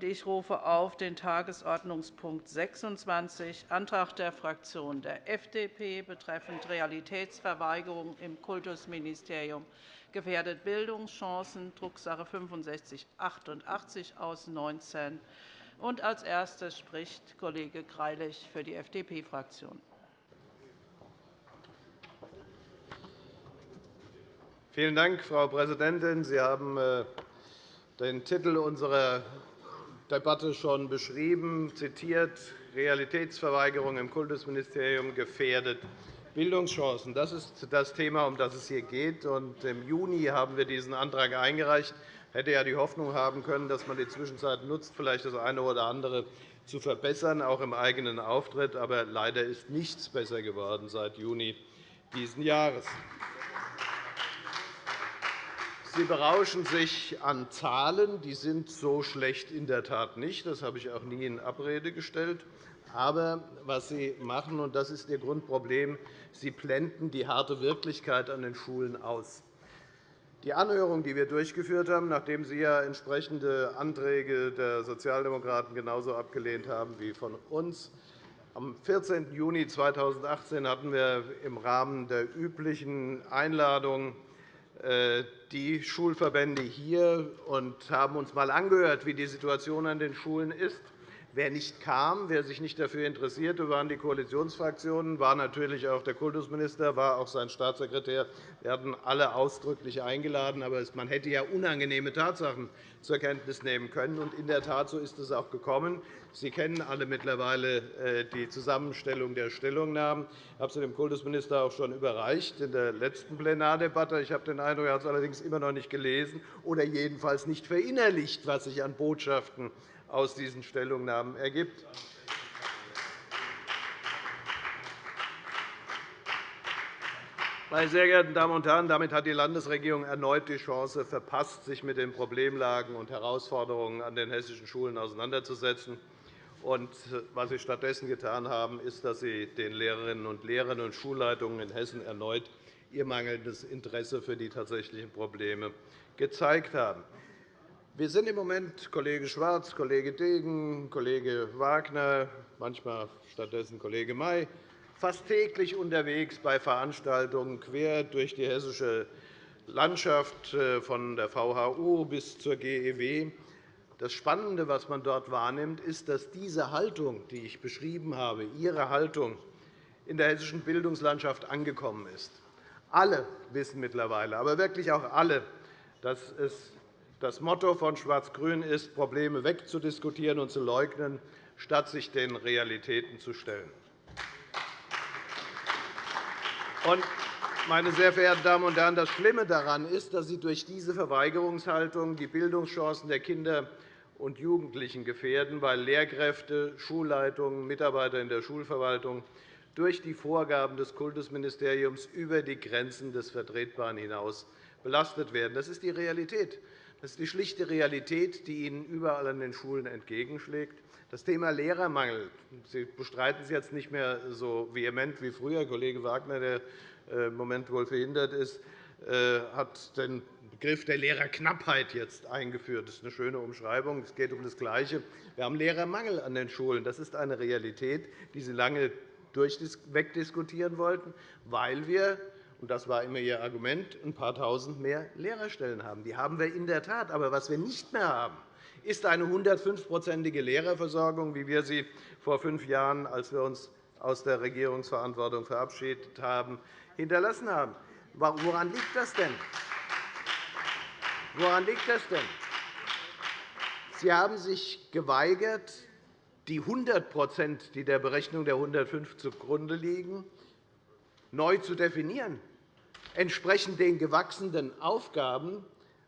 Ich rufe auf den Tagesordnungspunkt 26, Antrag der Fraktion der FDP betreffend Realitätsverweigerung im Kultusministerium gefährdet Bildungschancen, Drucksache 6588 aus 19. Als Erster spricht Kollege Greilich für die FDP-Fraktion. Vielen Dank, Frau Präsidentin. Sie haben äh, den Titel unserer Debatte schon beschrieben, zitiert, Realitätsverweigerung im Kultusministerium gefährdet Bildungschancen. Das ist das Thema, um das es hier geht. Im Juni haben wir diesen Antrag eingereicht. Ich hätte ja die Hoffnung haben können, dass man die Zwischenzeit nutzt, vielleicht das eine oder andere zu verbessern, auch im eigenen Auftritt. Aber leider ist nichts besser geworden seit Juni dieses Jahres. Sie berauschen sich an Zahlen. Die sind so schlecht in der Tat nicht. Das habe ich auch nie in Abrede gestellt. Aber was Sie machen, und das ist Ihr Grundproblem, Sie blenden die harte Wirklichkeit an den Schulen aus. Die Anhörung, die wir durchgeführt haben, nachdem Sie ja entsprechende Anträge der Sozialdemokraten genauso abgelehnt haben wie von uns, am 14. Juni 2018 hatten wir im Rahmen der üblichen Einladung die Schulverbände hier und haben uns einmal angehört, wie die Situation an den Schulen ist. Wer nicht kam, wer sich nicht dafür interessierte, waren die Koalitionsfraktionen, war natürlich auch der Kultusminister, war auch sein Staatssekretär. Wir hatten alle ausdrücklich eingeladen. Aber man hätte ja unangenehme Tatsachen zur Kenntnis nehmen können. Und in der Tat, so ist es auch gekommen. Sie kennen alle mittlerweile äh, die Zusammenstellung der Stellungnahmen. Ich habe sie dem Kultusminister auch schon überreicht in der letzten Plenardebatte. Ich habe den Eindruck, er hat es allerdings immer noch nicht gelesen oder jedenfalls nicht verinnerlicht, was sich an Botschaften aus diesen Stellungnahmen ergibt. Meine sehr geehrten Damen und Herren, damit hat die Landesregierung erneut die Chance verpasst, sich mit den Problemlagen und Herausforderungen an den hessischen Schulen auseinanderzusetzen. was Sie stattdessen getan haben, ist, dass Sie den Lehrerinnen und Lehrern und Schulleitungen in Hessen erneut ihr mangelndes Interesse für die tatsächlichen Probleme gezeigt haben. Wir sind im Moment Kollege Schwarz, Kollege Degen, Kollege Wagner, manchmal stattdessen Kollege May, fast täglich unterwegs bei Veranstaltungen quer durch die hessische Landschaft, äh, von der VHU bis zur GEW. Das Spannende, was man dort wahrnimmt, ist, dass diese Haltung, die ich beschrieben habe, Ihre Haltung in der hessischen Bildungslandschaft angekommen ist. Alle wissen mittlerweile, aber wirklich auch alle, dass es das Motto von Schwarz-Grün ist, Probleme wegzudiskutieren und zu leugnen, statt sich den Realitäten zu stellen. Meine sehr verehrten Damen und Herren, das Schlimme daran ist, dass Sie durch diese Verweigerungshaltung die Bildungschancen der Kinder und Jugendlichen gefährden, weil Lehrkräfte, Schulleitungen, Mitarbeiter in der Schulverwaltung durch die Vorgaben des Kultusministeriums über die Grenzen des Vertretbaren hinaus belastet werden. Das ist die Realität. Das ist die schlichte Realität, die Ihnen überall an den Schulen entgegenschlägt. Das Thema Lehrermangel Sie bestreiten es jetzt nicht mehr so vehement wie früher. Kollege Wagner, der äh, im Moment wohl verhindert ist, äh, hat den Begriff der Lehrerknappheit jetzt eingeführt. Das ist eine schöne Umschreibung. Es geht um das Gleiche. Wir haben Lehrermangel an den Schulen. Das ist eine Realität, die Sie lange wegdiskutieren wollten, weil wir und das war immer Ihr Argument, ein paar Tausend mehr Lehrerstellen haben. Die haben wir in der Tat. Aber was wir nicht mehr haben, ist eine 105-prozentige Lehrerversorgung, wie wir sie vor fünf Jahren, als wir uns aus der Regierungsverantwortung verabschiedet haben, hinterlassen haben. Woran liegt das denn? Woran liegt das denn? Sie haben sich geweigert, die 100% die der Berechnung der 105 zugrunde liegen, neu zu definieren entsprechend den gewachsenen Aufgaben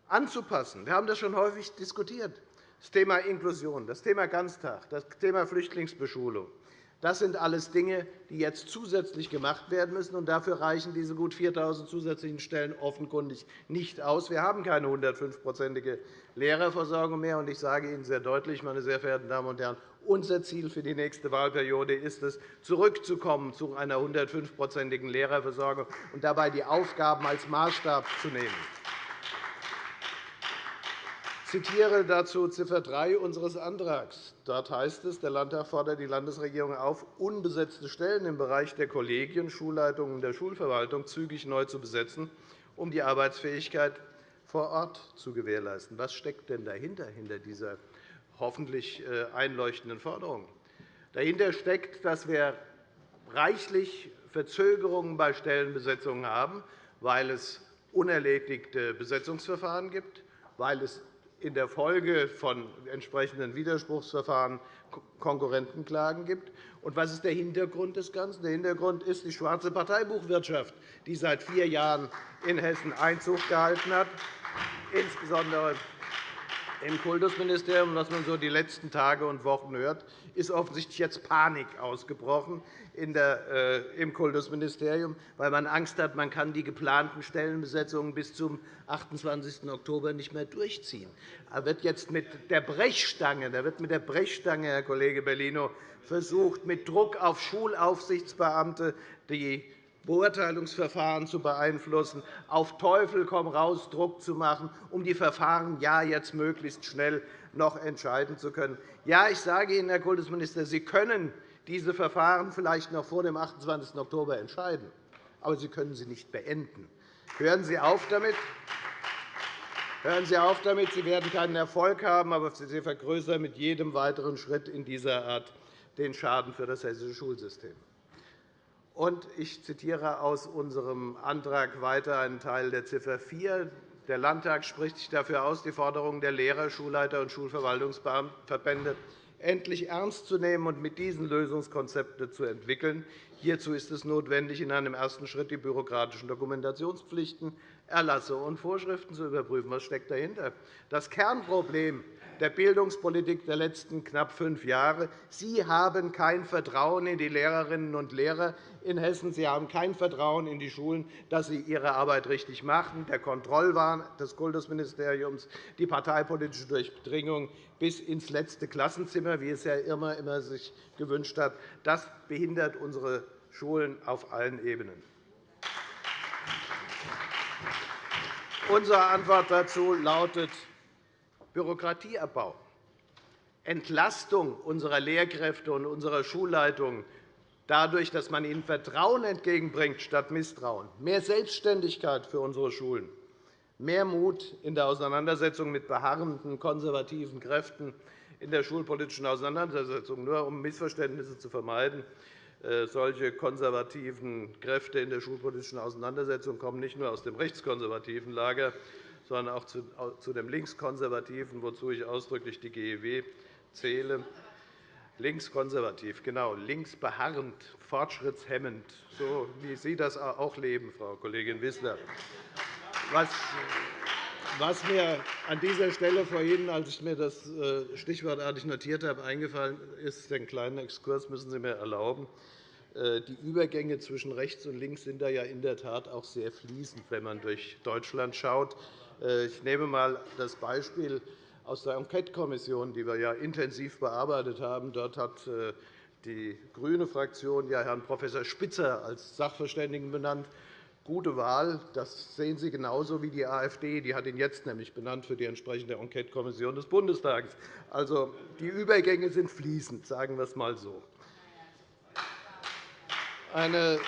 anzupassen. Wir haben das schon häufig diskutiert. Das Thema Inklusion, das Thema Ganztag, das Thema Flüchtlingsbeschulung. Das sind alles Dinge, die jetzt zusätzlich gemacht werden müssen. Und dafür reichen diese gut 4.000 zusätzlichen Stellen offenkundig nicht aus. Wir haben keine 105-prozentige Lehrerversorgung mehr. Und ich sage Ihnen sehr deutlich, meine sehr verehrten Damen und Herren, unser Ziel für die nächste Wahlperiode ist es, zurückzukommen zu einer 105-prozentigen Lehrerversorgung und dabei die Aufgaben als Maßstab zu nehmen. zitiere dazu Ziffer 3 unseres Antrags. Dort heißt es, der Landtag fordert die Landesregierung auf, unbesetzte Stellen im Bereich der Kollegien, Schulleitungen und der Schulverwaltung zügig neu zu besetzen, um die Arbeitsfähigkeit vor Ort zu gewährleisten. Was steckt denn dahinter, hinter dieser hoffentlich äh, einleuchtenden Forderung? Dahinter steckt, dass wir reichlich Verzögerungen bei Stellenbesetzungen haben, weil es unerledigte Besetzungsverfahren gibt, weil es in der Folge von entsprechenden Widerspruchsverfahren Konkurrentenklagen gibt. Und was ist der Hintergrund des Ganzen? Der Hintergrund ist die schwarze Parteibuchwirtschaft, die seit vier Jahren in Hessen Einzug gehalten hat, insbesondere im Kultusministerium, was man so die letzten Tage und Wochen hört, ist offensichtlich jetzt Panik ausgebrochen äh, im Kultusministerium, weil man Angst hat, man kann die geplanten Stellenbesetzungen bis zum 28. Oktober nicht mehr durchziehen. Da wird jetzt mit der Brechstange, da wird mit der Brechstange, Herr Kollege Bellino, versucht, mit Druck auf Schulaufsichtsbeamte die Beurteilungsverfahren zu beeinflussen, auf Teufel komm raus Druck zu machen, um die Verfahren ja jetzt möglichst schnell noch entscheiden zu können. Ja, ich sage Ihnen, Herr Kultusminister, Sie können diese Verfahren vielleicht noch vor dem 28. Oktober entscheiden, aber Sie können sie nicht beenden. Hören Sie auf damit. Hören Sie auf damit. Sie werden keinen Erfolg haben, aber Sie vergrößern mit jedem weiteren Schritt in dieser Art den Schaden für das hessische Schulsystem. Und ich zitiere aus unserem Antrag weiter einen Teil der Ziffer 4. Der Landtag spricht sich dafür aus, die Forderungen der Lehrer, Schulleiter und Schulverwaltungsverbände endlich ernst zu nehmen und mit diesen Lösungskonzepte zu entwickeln. Hierzu ist es notwendig, in einem ersten Schritt die bürokratischen Dokumentationspflichten, Erlasse und Vorschriften zu überprüfen. Was steckt dahinter? Das Kernproblem der Bildungspolitik der letzten knapp fünf Jahre. Sie haben kein Vertrauen in die Lehrerinnen und Lehrer in Hessen. Sie haben kein Vertrauen in die Schulen, dass sie ihre Arbeit richtig machen. Der Kontrollwahn des Kultusministeriums, die parteipolitische Durchdringung bis ins letzte Klassenzimmer, wie es Herr Irmer immer sich gewünscht hat, das behindert unsere Schulen auf allen Ebenen. Unsere Antwort dazu lautet Bürokratieabbau, Entlastung unserer Lehrkräfte und unserer Schulleitungen dadurch, dass man ihnen Vertrauen entgegenbringt statt Misstrauen, mehr Selbstständigkeit für unsere Schulen, mehr Mut in der Auseinandersetzung mit beharrenden konservativen Kräften in der schulpolitischen Auseinandersetzung. Nur um Missverständnisse zu vermeiden, äh, solche konservativen Kräfte in der schulpolitischen Auseinandersetzung kommen nicht nur aus dem rechtskonservativen Lager, sondern auch zu dem Linkskonservativen, wozu ich ausdrücklich die GEW zähle. Linkskonservativ, genau, linksbeharrend, fortschrittshemmend, so wie Sie das auch leben, Frau Kollegin Wissler. Was mir an dieser Stelle vorhin, als ich mir das äh, stichwortartig notiert habe, eingefallen ist, den kleinen Exkurs müssen Sie mir erlauben. Äh, die Übergänge zwischen rechts und links sind da ja in der Tat auch sehr fließend, wenn man durch Deutschland schaut. Äh, ich nehme einmal das Beispiel aus der Enquetekommission, die wir ja intensiv bearbeitet haben. Dort hat äh, die grüne Fraktion ja Herrn Prof. Spitzer als Sachverständigen benannt. Gute Wahl. Das sehen Sie genauso wie die AfD. Die hat ihn jetzt nämlich benannt für die entsprechende Enquetekommission des Bundestages. Also, die Übergänge sind fließend, sagen wir es einmal so. Eine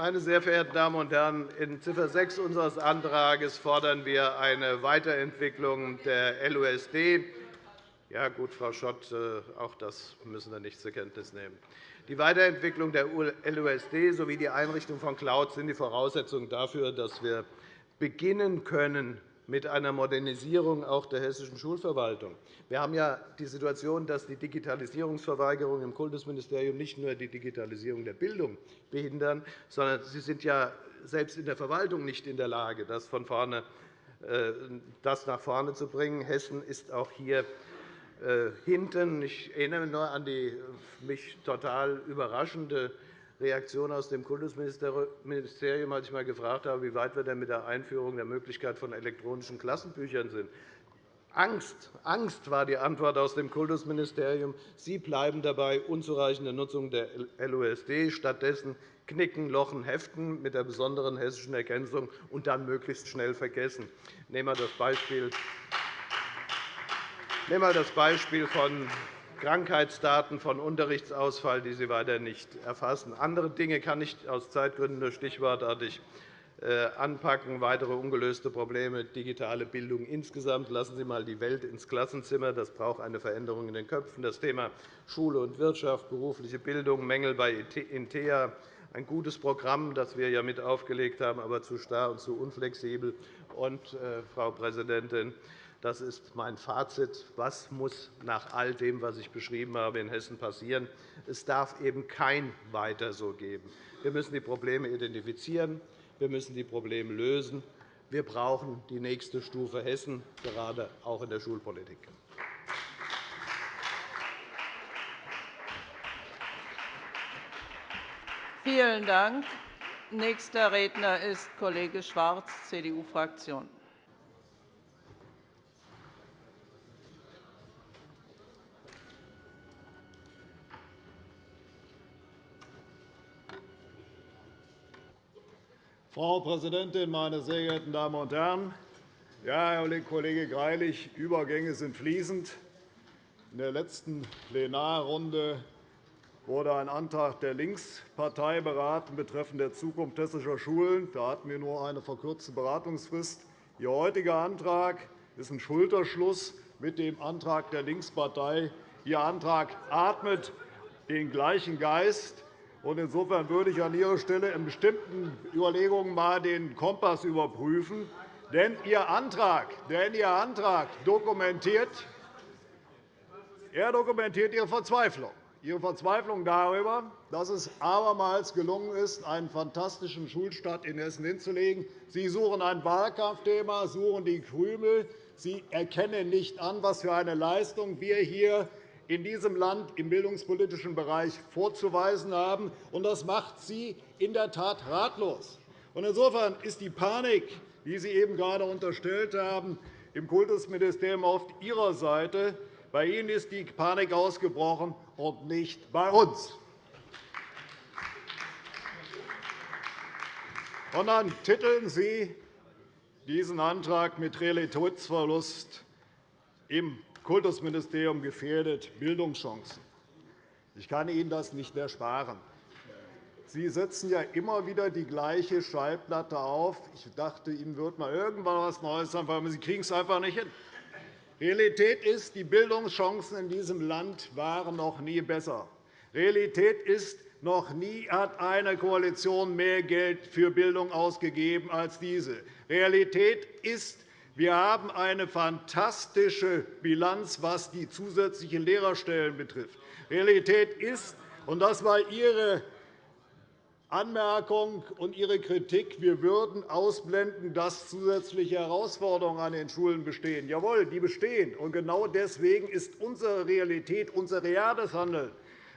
meine sehr verehrten Damen und Herren, in Ziffer 6 unseres Antrags fordern wir eine Weiterentwicklung der LUSD. Ja, gut, Frau Schott, äh, auch das müssen wir nicht zur Kenntnis nehmen. Die Weiterentwicklung der LUSD sowie die Einrichtung von Cloud sind die Voraussetzungen dafür, dass wir beginnen können, mit einer Modernisierung auch der hessischen Schulverwaltung. Wir haben ja die Situation, dass die Digitalisierungsverweigerung im Kultusministerium nicht nur die Digitalisierung der Bildung behindern, sondern sie sind ja selbst in der Verwaltung nicht in der Lage, das, von vorne, äh, das nach vorne zu bringen. Hessen ist auch hier äh, hinten. Ich erinnere mich nur an die mich total überraschende Reaktion aus dem Kultusministerium, als ich einmal gefragt habe, wie weit wir denn mit der Einführung der Möglichkeit von elektronischen Klassenbüchern sind. Angst. Angst war die Antwort aus dem Kultusministerium. Sie bleiben dabei unzureichende Nutzung der LUSD. Stattdessen knicken, lochen, heften mit der besonderen hessischen Ergänzung und dann möglichst schnell vergessen. Nehmen wir das Beispiel von Krankheitsdaten, von Unterrichtsausfall, die Sie weiter nicht erfassen. Andere Dinge kann ich aus Zeitgründen nur stichwortartig äh, anpacken. Weitere ungelöste Probleme, digitale Bildung insgesamt. Lassen Sie einmal die Welt ins Klassenzimmer. Das braucht eine Veränderung in den Köpfen. Das Thema Schule und Wirtschaft, berufliche Bildung, Mängel bei INTEA, ein gutes Programm, das wir ja mit aufgelegt haben, aber zu starr und zu unflexibel. Und, äh, Frau Präsidentin, das ist mein Fazit. Was muss nach all dem, was ich beschrieben habe, in Hessen passieren? Es darf eben kein Weiter so geben. Wir müssen die Probleme identifizieren. Wir müssen die Probleme lösen. Wir brauchen die nächste Stufe Hessen, gerade auch in der Schulpolitik. Vielen Dank. Nächster Redner ist Kollege Schwarz, CDU-Fraktion. Frau Präsidentin, meine sehr geehrten Damen und Herren! Ja, Herr Kollege Greilich, Übergänge sind fließend. In der letzten Plenarrunde wurde ein Antrag der Linkspartei beraten betreffend der Zukunft hessischer Schulen. Da hatten wir nur eine verkürzte Beratungsfrist. Ihr heutiger Antrag ist ein Schulterschluss mit dem Antrag der Linkspartei. Ihr Antrag atmet den gleichen Geist. Insofern würde ich an Ihrer Stelle in bestimmten Überlegungen einmal den Kompass überprüfen. Denn Ihr Antrag, denn Ihr Antrag dokumentiert, er dokumentiert Ihre Verzweiflung. Ihre Verzweiflung darüber, dass es abermals gelungen ist, einen fantastischen Schulstart in Hessen hinzulegen. Sie suchen ein Wahlkampfthema, suchen die Krümel. Sie erkennen nicht an, was für eine Leistung wir hier in diesem Land im bildungspolitischen Bereich vorzuweisen haben. Das macht Sie in der Tat ratlos. Insofern ist die Panik, die Sie eben gerade unterstellt haben, im Kultusministerium auf Ihrer Seite. Bei Ihnen ist die Panik ausgebrochen und nicht bei uns. Und dann titeln Sie diesen Antrag mit Realitätsverlust im Kultusministerium gefährdet Bildungschancen. Ich kann Ihnen das nicht ersparen. Sie setzen ja immer wieder die gleiche Schallplatte auf. Ich dachte, Ihnen wird mal irgendwann etwas Neues einfallen, aber Sie kriegen es einfach nicht hin. Realität ist, die Bildungschancen in diesem Land waren noch nie besser. Realität ist, noch nie hat eine Koalition mehr Geld für Bildung ausgegeben als diese. Realität ist, wir haben eine fantastische Bilanz, was die zusätzlichen Lehrerstellen betrifft. Realität ist, und das war Ihre Anmerkung und Ihre Kritik, wir würden ausblenden, dass zusätzliche Herausforderungen an den Schulen bestehen. Jawohl, die bestehen. Und genau deswegen ist unsere Realität, unser reales Handeln,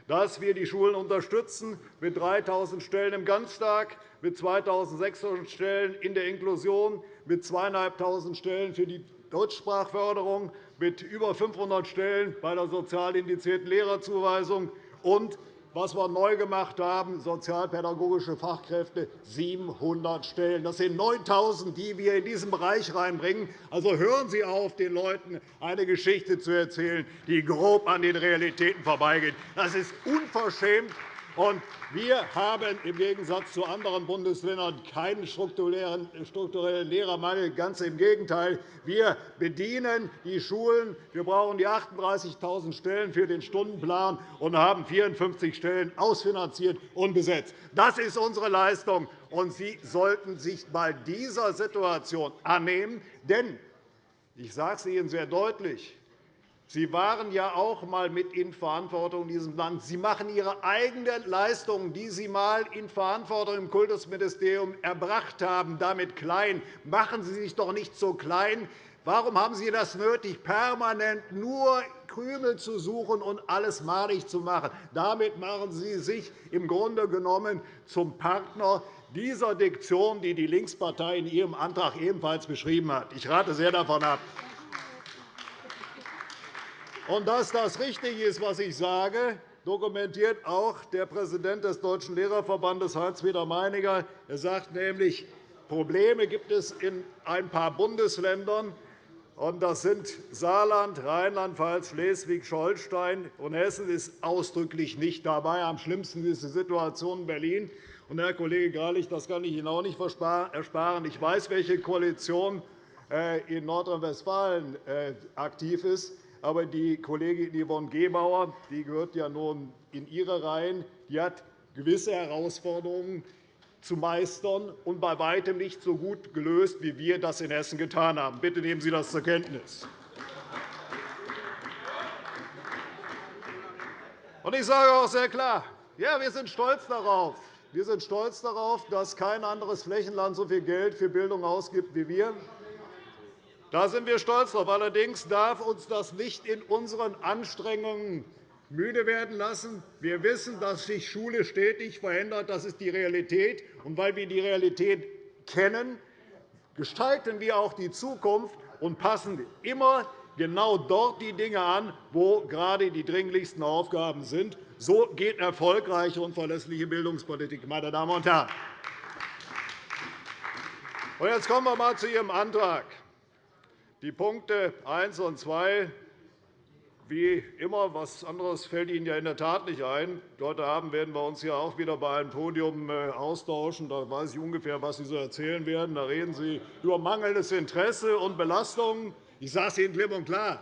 dass wir die Schulen unterstützen mit 3.000 Stellen im Ganztag, mit 2.600 Stellen in der Inklusion, mit 2.500 Stellen für die Deutschsprachförderung, mit über 500 Stellen bei der sozial indizierten Lehrerzuweisung und was wir neu gemacht haben, sozialpädagogische Fachkräfte, 700 Stellen. Das sind 9.000, die wir in diesen Bereich reinbringen. Also hören Sie auf, den Leuten eine Geschichte zu erzählen, die grob an den Realitäten vorbeigeht. Das ist unverschämt wir haben im Gegensatz zu anderen Bundesländern keinen strukturellen Lehrermangel. Ganz im Gegenteil. Wir bedienen die Schulen. Wir brauchen die 38.000 Stellen für den Stundenplan und haben 54 Stellen ausfinanziert und besetzt. Das ist unsere Leistung. Und Sie sollten sich einmal dieser Situation annehmen. Denn ich sage es Ihnen sehr deutlich, Sie waren ja auch einmal mit in Verantwortung in diesem Land. Sie machen Ihre eigenen Leistungen, die Sie einmal in Verantwortung im Kultusministerium erbracht haben, damit klein. Machen Sie sich doch nicht so klein. Warum haben Sie das nötig, permanent nur Krümel zu suchen und alles malig zu machen? Damit machen Sie sich im Grunde genommen zum Partner dieser Diktion, die die Linkspartei in ihrem Antrag ebenfalls beschrieben hat. Ich rate sehr davon ab. Und dass das richtig ist, was ich sage, dokumentiert auch der Präsident des Deutschen Lehrerverbandes, Heinz-Peter Meininger. Er sagt nämlich, Probleme gibt es in ein paar Bundesländern, das sind Saarland, Rheinland-Pfalz, Schleswig-Holstein, und Hessen ist ausdrücklich nicht dabei. Am schlimmsten ist die Situation in Berlin. Und, Herr Kollege Greilich, das kann ich Ihnen auch nicht ersparen. Ich weiß, welche Koalition äh, in Nordrhein-Westfalen äh, aktiv ist. Aber die Kollegin Yvonne Gebauer die gehört ja nun in Ihre Reihen. Die hat gewisse Herausforderungen zu meistern und bei weitem nicht so gut gelöst, wie wir das in Hessen getan haben. Bitte nehmen Sie das zur Kenntnis. Ich sage auch sehr klar, ja, wir sind stolz darauf, wir sind stolz darauf, dass kein anderes Flächenland so viel Geld für Bildung ausgibt wie wir. Da sind wir stolz darauf. Allerdings darf uns das nicht in unseren Anstrengungen müde werden lassen. Wir wissen, dass sich Schule stetig verändert. Das ist die Realität. Und weil wir die Realität kennen, gestalten wir auch die Zukunft und passen immer genau dort die Dinge an, wo gerade die dringlichsten Aufgaben sind. So geht erfolgreiche und verlässliche Bildungspolitik, meine Damen und Herren. Jetzt kommen wir einmal zu Ihrem Antrag. Die Punkte 1 und 2 wie immer, etwas anderes fällt Ihnen ja in der Tat nicht ein. Heute Abend werden wir uns hier auch wieder bei einem Podium äh, austauschen. Da weiß ich ungefähr, was Sie so erzählen werden. Da reden Sie über mangelndes Interesse und Belastungen. Ich sage es Ihnen klipp und klar.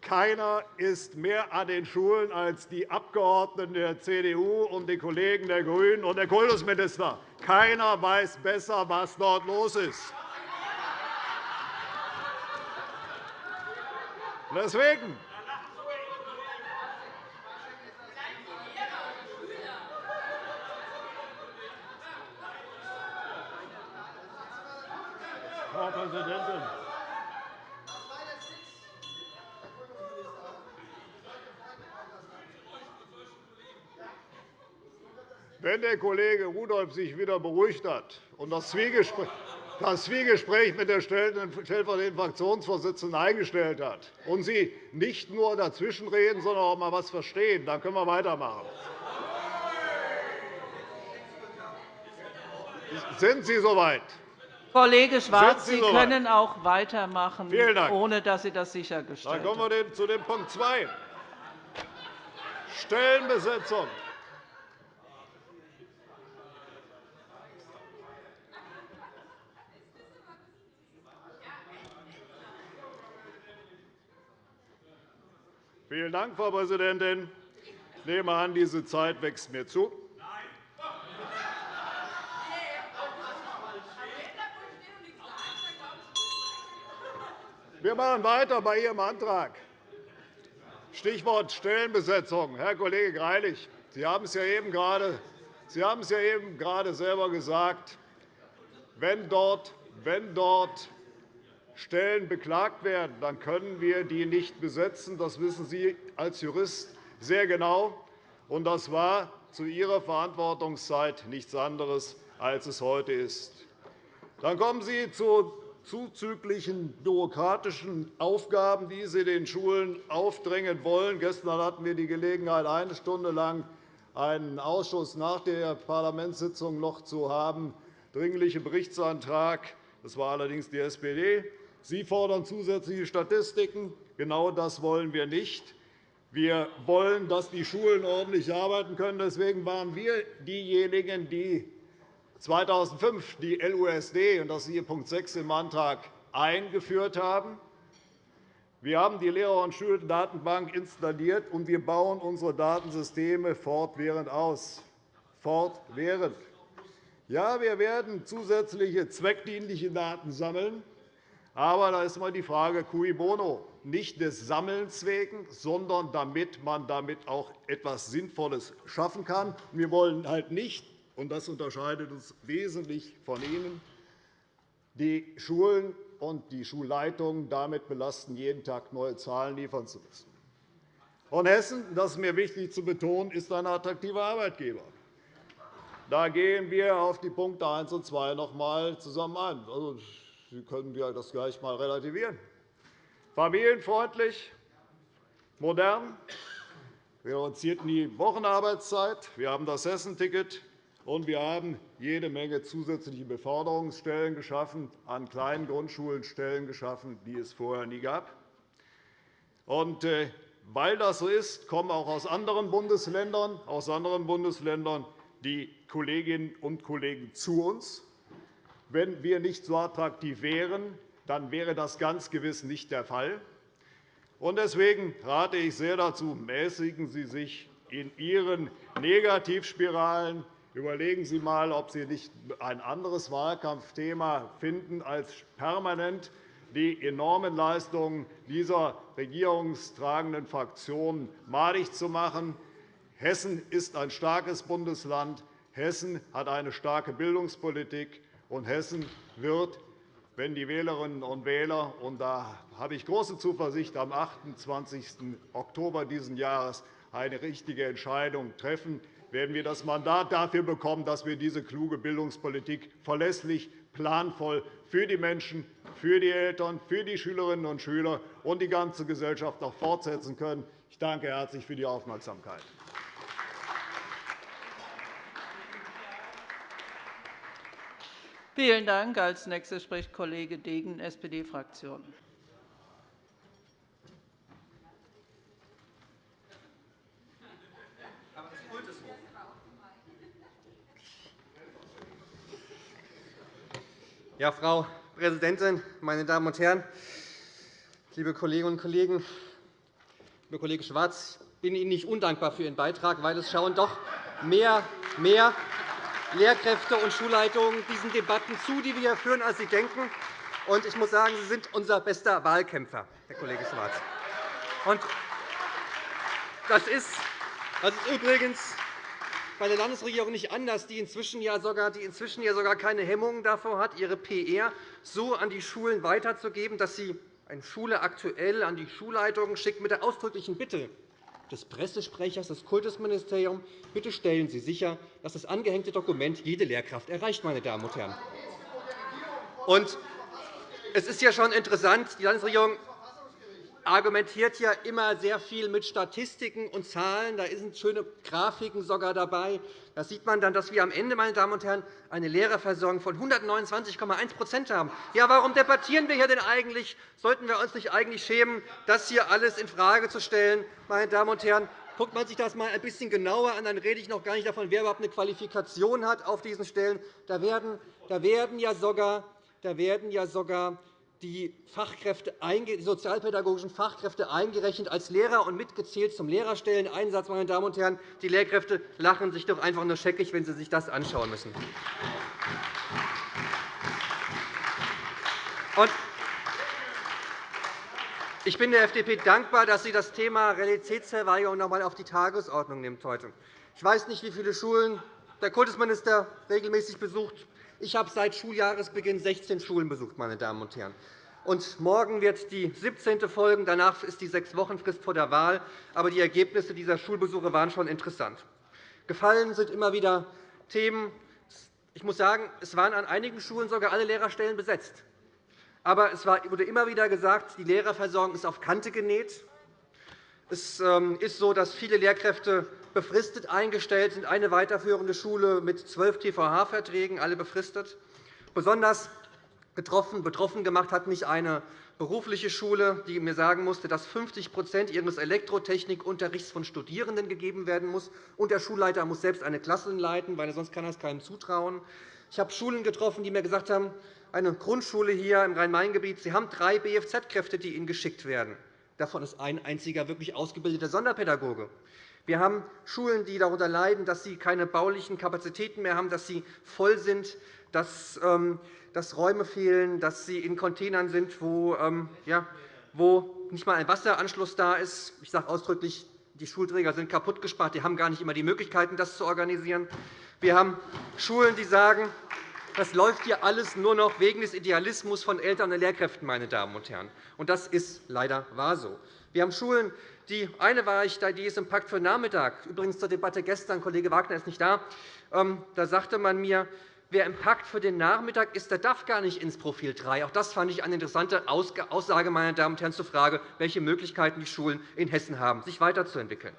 Keiner ist mehr an den Schulen als die Abgeordneten der CDU und die Kollegen der GRÜNEN und der Kultusminister. Keiner weiß besser, was dort los ist. Deswegen Frau Präsidentin! Wenn der Kollege Rudolph sich wieder beruhigt hat und das Zwiegespräch mit der stellvertretenden Fraktionsvorsitzenden eingestellt hat und Sie nicht nur dazwischenreden, sondern auch einmal etwas verstehen, dann können wir weitermachen. Sind Sie soweit? Kollege Schwarz, Sie, Sie können auch weitermachen, ohne dass Sie das sichergestellt haben. Dann kommen wir zu dem Punkt 2. Stellenbesetzung. Vielen Dank, Frau Präsidentin. Ich nehme an, diese Zeit wächst mir zu. Wir machen weiter bei Ihrem Antrag. Stichwort Stellenbesetzung. Herr Kollege Greilich, Sie haben es ja eben gerade Sie haben es ja eben gerade selber gesagt. Wenn dort, wenn dort Stellen beklagt werden, dann können wir die nicht besetzen. Das wissen Sie als Jurist sehr genau. Und das war zu Ihrer Verantwortungszeit nichts anderes, als es heute ist. Dann kommen Sie zu zuzüglichen bürokratischen Aufgaben, die Sie den Schulen aufdrängen wollen. Gestern hatten wir die Gelegenheit, eine Stunde lang einen Ausschuss nach der Parlamentssitzung noch zu haben. Dringlicher Berichtsantrag. Das war allerdings die SPD. Sie fordern zusätzliche Statistiken. Genau das wollen wir nicht. Wir wollen, dass die Schulen ordentlich arbeiten können. Deswegen waren wir diejenigen, die 2005 die LUSD, und das ist hier Punkt 6 im Antrag, eingeführt haben. Wir haben die Lehrer- und Schuldatenbank installiert, und wir bauen unsere Datensysteme fortwährend aus. Fortwährend. Ja, wir werden zusätzliche zweckdienliche Daten sammeln. Aber da ist immer die Frage cui bono, nicht des Sammelns wegen, sondern damit man damit auch etwas Sinnvolles schaffen kann. Wir wollen halt nicht, und das unterscheidet uns wesentlich von Ihnen, die Schulen und die Schulleitungen damit belasten, jeden Tag neue Zahlen liefern zu müssen. Und Hessen, das ist mir wichtig zu betonen, ist ein attraktiver Arbeitgeber. Da gehen wir auf die Punkte 1 und 2 noch einmal zusammen ein. Sie können das gleich einmal relativieren. Familienfreundlich, modern. Wir reduzierten die Wochenarbeitszeit. Wir haben das Hessenticket. Und wir haben jede Menge zusätzliche Beförderungsstellen geschaffen, an kleinen Grundschulen Stellen geschaffen, die es vorher nie gab. Und, äh, weil das so ist, kommen auch aus anderen Bundesländern, aus anderen Bundesländern die Kolleginnen und Kollegen zu uns. Wenn wir nicht so attraktiv wären, dann wäre das ganz gewiss nicht der Fall. Deswegen rate ich sehr dazu, mäßigen Sie sich in Ihren Negativspiralen Überlegen Sie einmal, ob Sie nicht ein anderes Wahlkampfthema finden, als permanent die enormen Leistungen dieser regierungstragenden Fraktionen madig zu machen. Hessen ist ein starkes Bundesland. Hessen hat eine starke Bildungspolitik. Und Hessen wird, wenn die Wählerinnen und Wähler, und da habe ich große Zuversicht, am 28. Oktober dieses Jahres eine richtige Entscheidung treffen, werden wir das Mandat dafür bekommen, dass wir diese kluge Bildungspolitik verlässlich, planvoll für die Menschen, für die Eltern, für die Schülerinnen und Schüler und die ganze Gesellschaft auch fortsetzen können. Ich danke herzlich für die Aufmerksamkeit. Vielen Dank. Als nächster spricht Kollege Degen, SPD-Fraktion. Ja, Frau Präsidentin, meine Damen und Herren, liebe Kolleginnen und Kollegen! Lieber Kollege Schwarz, ich bin Ihnen nicht undankbar für Ihren Beitrag, weil es schauen doch mehr, mehr Lehrkräfte und Schulleitungen diesen Debatten zu, die wir führen, als Sie denken. Und ich muss sagen, Sie sind unser bester Wahlkämpfer, Herr Kollege Schwarz. Und das ist, das ist übrigens bei der Landesregierung nicht anders, die inzwischen ja sogar, die inzwischen ja sogar keine Hemmungen davor hat, ihre PR so an die Schulen weiterzugeben, dass sie eine Schule aktuell an die Schulleitungen schickt mit der ausdrücklichen Bitte des Pressesprechers des Kultusministeriums, bitte stellen Sie sicher, dass das angehängte Dokument jede Lehrkraft erreicht. Meine Damen und Herren. Und es ist ja schon interessant, die Landesregierung argumentiert ja immer sehr viel mit Statistiken und Zahlen. Da sind schöne Grafiken sogar dabei. Da sieht man dann, dass wir am Ende meine Damen und Herren, eine Lehrerversorgung von 129,1% haben. Ja, warum debattieren wir hier denn eigentlich? Sollten wir uns nicht eigentlich schämen, das hier alles infrage zu stellen? Meine Damen und Herren, Guckt man sich das einmal ein bisschen genauer an, dann rede ich noch gar nicht davon, wer überhaupt eine Qualifikation hat auf diesen Stellen. Da werden, da werden ja sogar, da werden ja sogar die, die sozialpädagogischen Fachkräfte eingerechnet als Lehrer und mitgezählt zum Lehrerstelleneinsatz. Meine Damen und Herren. Die Lehrkräfte lachen sich doch einfach nur scheckig, wenn sie sich das anschauen müssen. Ich bin der FDP dankbar, dass sie das Thema Realitätsverweigerung noch einmal auf die Tagesordnung nimmt heute. Ich weiß nicht, wie viele Schulen der Kultusminister regelmäßig besucht. Ich habe seit Schuljahresbeginn 16 Schulen besucht. Meine Damen und Herren. Und morgen wird die 17. folgen. Danach ist die Sechs-Wochen-Frist vor der Wahl. Aber die Ergebnisse dieser Schulbesuche waren schon interessant. Gefallen sind immer wieder Themen. Ich muss sagen, es waren an einigen Schulen sogar alle Lehrerstellen besetzt. Aber es wurde immer wieder gesagt, die Lehrerversorgung ist auf Kante genäht. Es ähm, ist so, dass viele Lehrkräfte befristet eingestellt sind. Eine weiterführende Schule mit zwölf TVH-Verträgen, alle befristet. Besonders betroffen, betroffen gemacht hat mich eine berufliche Schule, die mir sagen musste, dass 50% ihres Elektrotechnikunterrichts von Studierenden gegeben werden muss. Und der Schulleiter muss selbst eine Klasse leiten, weil sonst kann er es keinem zutrauen. Ich habe Schulen getroffen, die mir gesagt haben, eine Grundschule hier im Rhein-Main-Gebiet, Sie haben drei BFZ-Kräfte, die Ihnen geschickt werden. Davon ist ein einziger wirklich ausgebildeter Sonderpädagoge. Wir haben Schulen, die darunter leiden, dass sie keine baulichen Kapazitäten mehr haben, dass sie voll sind, dass, ähm, Räume fehlen, dass sie in Containern sind, wo, ähm, ja, wo nicht einmal ein Wasseranschluss da ist. Ich sage ausdrücklich, die Schulträger sind kaputtgespart. Die haben gar nicht immer die Möglichkeiten, das zu organisieren. Wir haben Schulen, die sagen, das läuft hier alles nur noch wegen des Idealismus von Eltern und Lehrkräften. Meine Damen und Herren. Und das ist leider wahr so. Wir haben Schulen, die eine war ich, die ist im Pakt für Nachmittag. Übrigens zur Debatte gestern, Kollege Wagner ist nicht da. Ähm, da sagte man mir, wer im Pakt für den Nachmittag ist, der darf gar nicht ins Profil 3. Auch das fand ich eine interessante Aussage, meine Damen und Herren, zur Frage, welche Möglichkeiten die Schulen in Hessen haben, sich weiterzuentwickeln.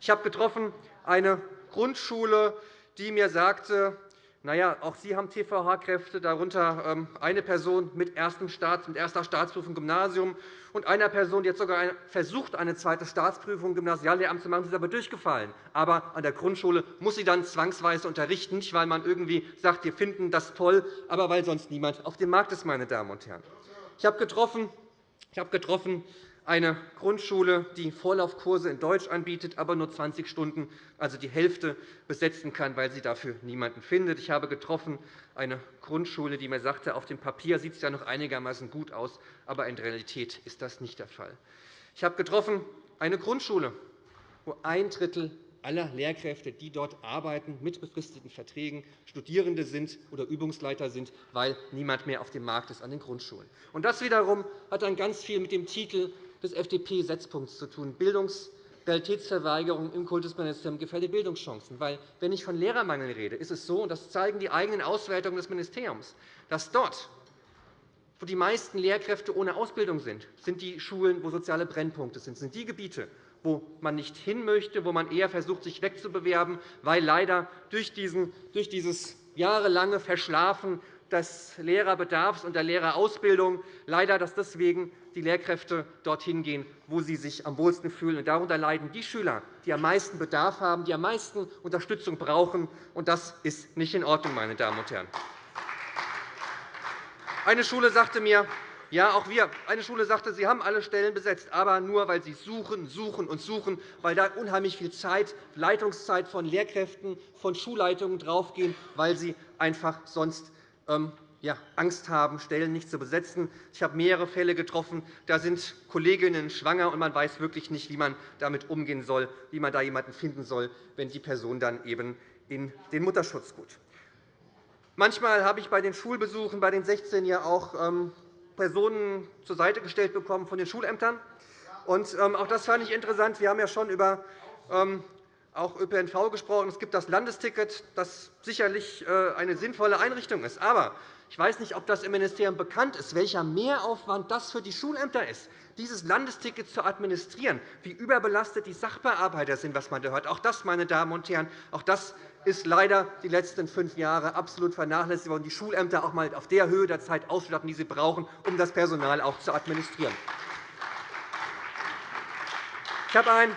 Ich habe getroffen eine Grundschule, die mir sagte, na ja, auch Sie haben TVH-Kräfte, darunter ähm, eine Person mit, erster Staatsprüfung im Gymnasium und einer Person, die hat sogar versucht, eine zweite Staatsprüfung im Gymnasiallehramt zu machen. Sie ist aber durchgefallen. Aber an der Grundschule muss sie dann zwangsweise unterrichten, nicht weil man irgendwie sagt, wir finden das toll, aber weil sonst niemand auf dem Markt ist. Meine Damen und Herren. Ich habe getroffen, ich habe getroffen eine Grundschule, die Vorlaufkurse in Deutsch anbietet, aber nur 20 Stunden, also die Hälfte, besetzen kann, weil sie dafür niemanden findet. Ich habe getroffen eine Grundschule, die mir sagte, auf dem Papier sieht es ja noch einigermaßen gut aus, aber in der Realität ist das nicht der Fall. Ich habe getroffen eine Grundschule, wo ein Drittel aller Lehrkräfte, die dort arbeiten, mit befristeten Verträgen Studierende sind oder Übungsleiter sind, weil niemand mehr auf dem Markt ist an den Grundschulen. Und das wiederum hat dann ganz viel mit dem Titel des FDP-Setzpunkts zu tun, Bildungsrealitätsverweigerung im Kultusministerium gefährdet Bildungschancen. Weil, wenn ich von Lehrermangel rede, ist es so, und das zeigen die eigenen Auswertungen des Ministeriums, dass dort, wo die meisten Lehrkräfte ohne Ausbildung sind, sind die Schulen, wo soziale Brennpunkte sind, sind die Gebiete, wo man nicht hin möchte, wo man eher versucht, sich wegzubewerben, weil leider durch, diesen, durch dieses jahrelange Verschlafen des Lehrerbedarfs und der Lehrerausbildung leider, dass deswegen die Lehrkräfte dorthin gehen, wo sie sich am wohlsten fühlen. Darunter leiden die Schüler, die am meisten Bedarf haben, die am meisten Unterstützung brauchen. Und das ist nicht in Ordnung, meine Damen und Herren. Eine Schule sagte mir, ja, auch wir. Eine Schule sagte, sie haben alle Stellen besetzt, aber nur, weil sie suchen, suchen und suchen, weil da unheimlich viel Zeit, Leitungszeit von Lehrkräften, von Schulleitungen draufgehen, weil sie einfach sonst ja, Angst haben, Stellen nicht zu besetzen. Ich habe mehrere Fälle getroffen. Da sind Kolleginnen schwanger, und man weiß wirklich nicht, wie man damit umgehen soll, wie man da jemanden finden soll, wenn die Person dann eben in den Mutterschutz geht. Manchmal habe ich bei den Schulbesuchen bei den 16 ja auch ähm, Personen zur Seite gestellt bekommen von den Schulämtern. Und ähm, auch das fand ich interessant. Wir haben ja schon über ähm, auch ÖPNV gesprochen. Es gibt das Landesticket, das sicherlich äh, eine sinnvolle Einrichtung ist. Aber ich weiß nicht, ob das im Ministerium bekannt ist, welcher Mehraufwand das für die Schulämter ist, dieses Landesticket zu administrieren, wie überbelastet die Sachbearbeiter sind, was man da hört. Auch das, meine Damen und Herren, auch das ist leider die letzten fünf Jahre absolut vernachlässigt worden, die Schulämter auch einmal auf der Höhe der Zeit ausstatten, die sie brauchen, um das Personal auch zu administrieren. Ich habe ein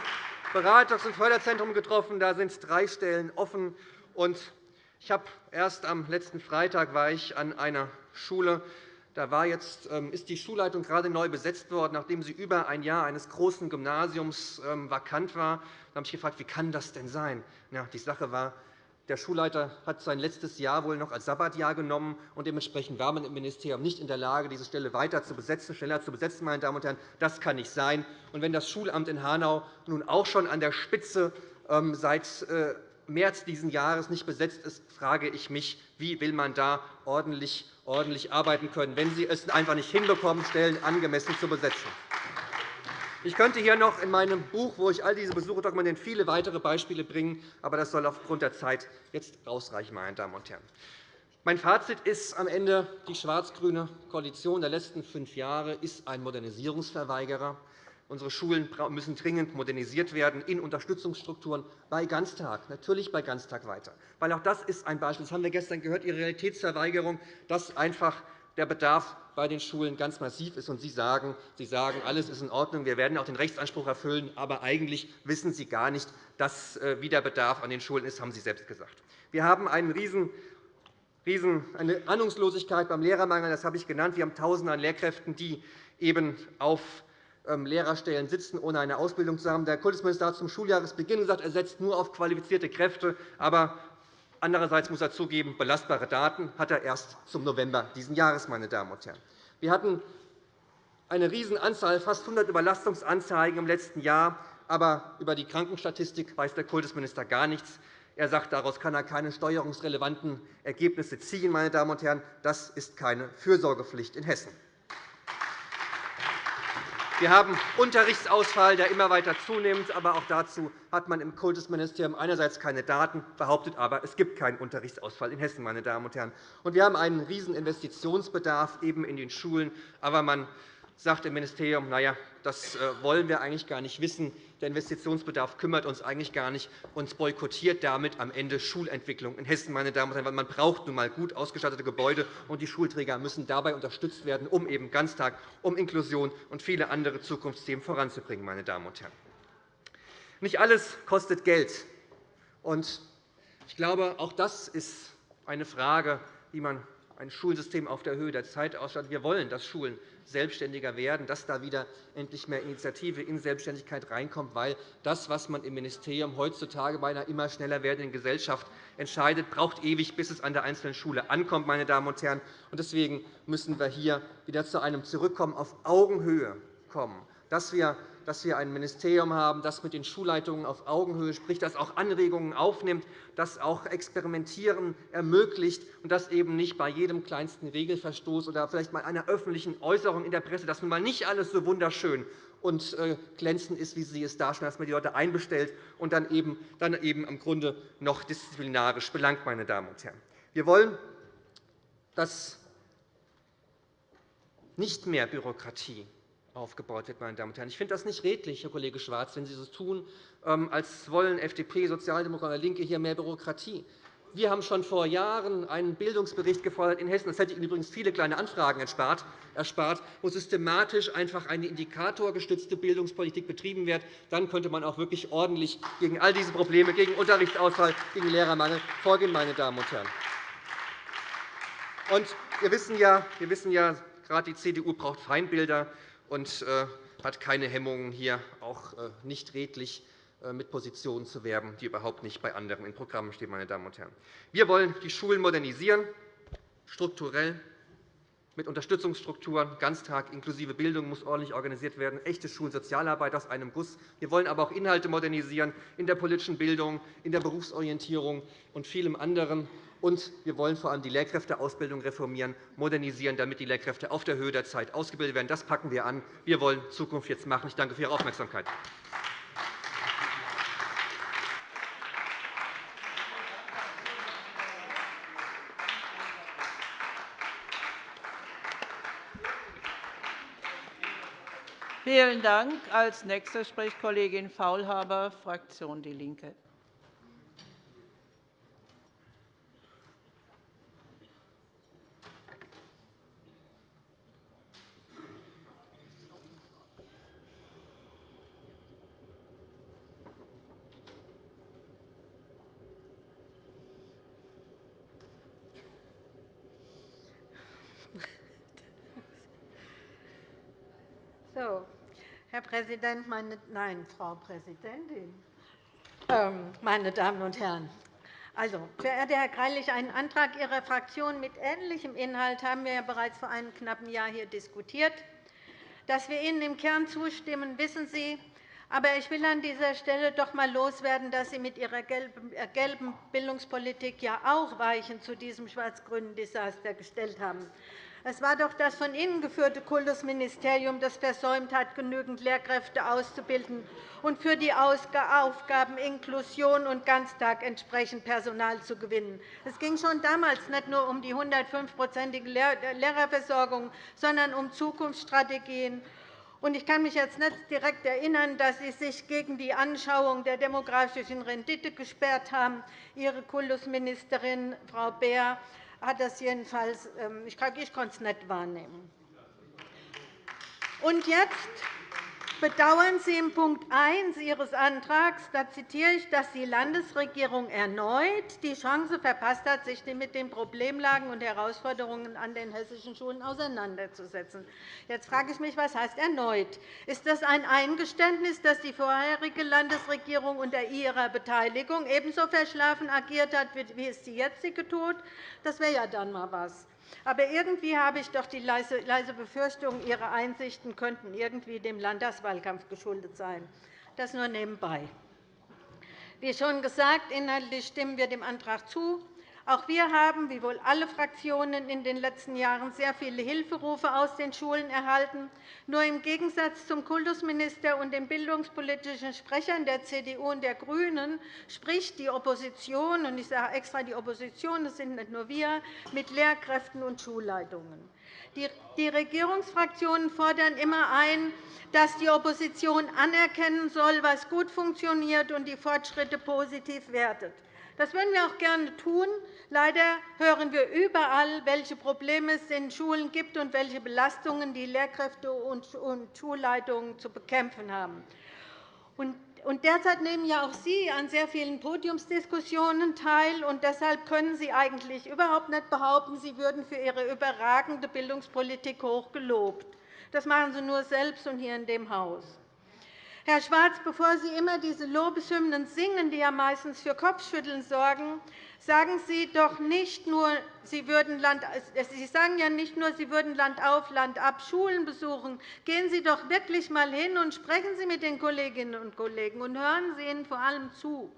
Beratungs- und Förderzentrum getroffen. Da sind drei Stellen offen. Ich habe erst am letzten Freitag war ich an einer Schule. Da war jetzt, ähm, ist die Schulleitung gerade neu besetzt worden, nachdem sie über ein Jahr eines großen Gymnasiums ähm, vakant war. Da habe ich gefragt, wie kann das denn sein? Ja, die Sache war, der Schulleiter hat sein letztes Jahr wohl noch als Sabbatjahr genommen, und dementsprechend war man im Ministerium nicht in der Lage, diese Stelle weiter zu besetzen, schneller zu besetzen. Meine Damen und Herren. Das kann nicht sein. Und wenn das Schulamt in Hanau nun auch schon an der Spitze ähm, seit äh, März dieses Jahres nicht besetzt ist, frage ich mich, wie will man da ordentlich, ordentlich arbeiten können, wenn Sie es einfach nicht hinbekommen, Stellen angemessen zu besetzen. Ich könnte hier noch in meinem Buch, wo ich all diese Besuche dokumentiere, viele weitere Beispiele bringen, aber das soll aufgrund der Zeit jetzt ausreichen, meine Damen und Herren. Mein Fazit ist am Ende, die schwarz-grüne Koalition der letzten fünf Jahre ist ein Modernisierungsverweigerer. Unsere Schulen müssen dringend modernisiert werden in Unterstützungsstrukturen bei Ganztag, natürlich bei Ganztag weiter. Weil auch das ist ein Beispiel, das haben wir gestern gehört, Ihre Realitätsverweigerung, dass einfach der Bedarf bei den Schulen ganz massiv ist. Und Sie sagen, Sie sagen, alles ist in Ordnung, wir werden auch den Rechtsanspruch erfüllen, aber eigentlich wissen Sie gar nicht, äh, wie der Bedarf an den Schulen ist, haben Sie selbst gesagt. Wir haben einen riesen eine Ahnungslosigkeit beim Lehrermangel, das habe ich genannt. Wir haben Tausende an Lehrkräften, die eben auf ähm, Lehrerstellen sitzen, ohne eine Ausbildung zu haben. Der Kultusminister hat zum Schuljahresbeginn gesagt, er setzt nur auf qualifizierte Kräfte. Aber Andererseits muss er zugeben, belastbare Daten hat er erst zum November dieses Jahres. Meine Damen und Herren. Wir hatten eine Riesenanzahl, fast 100 Überlastungsanzeigen im letzten Jahr. Aber über die Krankenstatistik weiß der Kultusminister gar nichts. Er sagt, daraus kann er keine steuerungsrelevanten Ergebnisse ziehen. Meine Damen und Herren. Das ist keine Fürsorgepflicht in Hessen. Wir haben Unterrichtsausfall, der immer weiter zunimmt. Aber auch dazu hat man im Kultusministerium einerseits keine Daten, behauptet aber, es gibt keinen Unterrichtsausfall in Hessen. Meine Damen und Herren. Und wir haben einen riesigen Investitionsbedarf eben in den Schulen. Aber man sagt im Ministerium, na ja, das äh, wollen wir eigentlich gar nicht wissen. Der Investitionsbedarf kümmert uns eigentlich gar nicht und boykottiert damit am Ende Schulentwicklung in Hessen. Meine Damen und Herren. Man braucht nun einmal gut ausgestattete Gebäude, und die Schulträger müssen dabei unterstützt werden, um eben Ganztag, um Inklusion und viele andere Zukunftsthemen voranzubringen. Meine Damen und Herren. Nicht alles kostet Geld. Ich glaube, auch das ist eine Frage, wie man ein Schulsystem auf der Höhe der Zeit ausstattet. Wir wollen, dass Schulen selbstständiger werden, dass da wieder endlich mehr Initiative in Selbstständigkeit reinkommt, weil das, was man im Ministerium heutzutage bei einer immer schneller werdenden Gesellschaft entscheidet, braucht ewig, bis es an der einzelnen Schule ankommt. Meine Damen und Herren. Deswegen müssen wir hier wieder zu einem Zurückkommen auf Augenhöhe kommen, dass wir dass wir ein Ministerium haben, das mit den Schulleitungen auf Augenhöhe spricht, das auch Anregungen aufnimmt, das auch Experimentieren ermöglicht und das eben nicht bei jedem kleinsten Regelverstoß oder vielleicht mal einer öffentlichen Äußerung in der Presse, dass nun mal nicht alles so wunderschön und äh, glänzend ist, wie Sie es darstellen, dass man die Leute einbestellt und dann eben, dann eben im Grunde noch disziplinarisch belangt. Meine Damen und Herren. Wir wollen, dass nicht mehr Bürokratie aufgebaut wird. Meine Damen und Herren. Ich finde das nicht redlich, Herr Kollege Schwarz, wenn Sie so tun, ähm, als wollen FDP, Sozialdemokraten LINKE hier mehr Bürokratie. Wir haben schon vor Jahren einen Bildungsbericht gefordert in Hessen. Das hätte Ihnen übrigens viele kleine Anfragen erspart, wo systematisch einfach eine indikatorgestützte Bildungspolitik betrieben wird. Dann könnte man auch wirklich ordentlich gegen all diese Probleme, gegen Unterrichtsausfall, gegen Lehrermangel vorgehen. Meine Damen und Herren. Und wir wissen ja, wir wissen ja gerade die CDU braucht Feindbilder und äh, hat keine Hemmungen, hier auch äh, nicht redlich äh, mit Positionen zu werben, die überhaupt nicht bei anderen in Programmen stehen. Meine Damen und Herren. Wir wollen die Schulen modernisieren, strukturell, mit Unterstützungsstrukturen. Ganztag inklusive Bildung muss ordentlich organisiert werden, echte Schulen, Sozialarbeit aus einem Guss. Wir wollen aber auch Inhalte modernisieren in der politischen Bildung, in der Berufsorientierung und vielem anderen. Und wir wollen vor allem die Lehrkräfteausbildung reformieren, modernisieren, damit die Lehrkräfte auf der Höhe der Zeit ausgebildet werden. Das packen wir an. Wir wollen Zukunft jetzt machen. Ich danke für Ihre Aufmerksamkeit. Vielen Dank. Als Nächster spricht Kollegin Faulhaber, Fraktion DIE LINKE. So, Herr Präsident, meine, nein, Frau Präsidentin, ähm, meine Damen und Herren! Also, verehrter Herr Greilich, einen Antrag Ihrer Fraktion mit ähnlichem Inhalt haben wir ja bereits vor einem knappen Jahr hier diskutiert. Dass wir Ihnen im Kern zustimmen, wissen Sie. Aber ich will an dieser Stelle doch einmal loswerden, dass Sie mit Ihrer äh, gelben Bildungspolitik ja auch Weichen zu diesem schwarz-grünen Desaster gestellt haben. Es war doch das von Ihnen geführte Kultusministerium, das versäumt hat, genügend Lehrkräfte auszubilden und für die Aufgaben Inklusion und Ganztag entsprechend Personal zu gewinnen. Es ging schon damals nicht nur um die 105-prozentige Lehrerversorgung, sondern um Zukunftsstrategien. Ich kann mich jetzt nicht direkt erinnern, dass Sie sich gegen die Anschauung der demografischen Rendite gesperrt haben. Ihre Kultusministerin, Frau Beer, hat das jedenfalls, ähm, ich, ich konnte es nicht wahrnehmen. Und jetzt bedauern Sie in Punkt 1 Ihres Antrags, da zitiere ich, dass die Landesregierung erneut die Chance verpasst hat, sich mit den Problemlagen und Herausforderungen an den hessischen Schulen auseinanderzusetzen. Jetzt frage ich mich, was heißt erneut? Ist das ein Eingeständnis, dass die vorherige Landesregierung unter ihrer Beteiligung ebenso verschlafen agiert hat, wie es die jetzige tut? Das wäre ja dann einmal was. Aber irgendwie habe ich doch die leise Befürchtung, Ihre Einsichten könnten irgendwie dem Landtagswahlkampf geschuldet sein. Das nur nebenbei. Wie schon gesagt, inhaltlich stimmen wir dem Antrag zu. Auch wir haben, wie wohl alle Fraktionen, in den letzten Jahren sehr viele Hilferufe aus den Schulen erhalten. Nur im Gegensatz zum Kultusminister und den bildungspolitischen Sprechern der CDU und der GRÜNEN spricht die Opposition, und ich sage extra die Opposition, das sind nicht nur wir, mit Lehrkräften und Schulleitungen. Die Regierungsfraktionen fordern immer ein, dass die Opposition anerkennen soll, was gut funktioniert und die Fortschritte positiv wertet. Das würden wir auch gerne tun. Leider hören wir überall, welche Probleme es in Schulen gibt und welche Belastungen die Lehrkräfte und Schulleitungen zu bekämpfen haben. Derzeit nehmen ja auch Sie an sehr vielen Podiumsdiskussionen teil. Und deshalb können Sie eigentlich überhaupt nicht behaupten, Sie würden für Ihre überragende Bildungspolitik hoch gelobt. Das machen Sie nur selbst und hier in dem Haus. Herr Schwarz, bevor Sie immer diese Lobeshymnen singen, die ja meistens für Kopfschütteln sorgen, sagen Sie doch nicht nur, Sie, würden Land, Sie sagen ja nicht nur, Sie würden Land auf, Land ab Schulen besuchen. Gehen Sie doch wirklich einmal hin und sprechen Sie mit den Kolleginnen und Kollegen und hören Sie ihnen vor allem zu.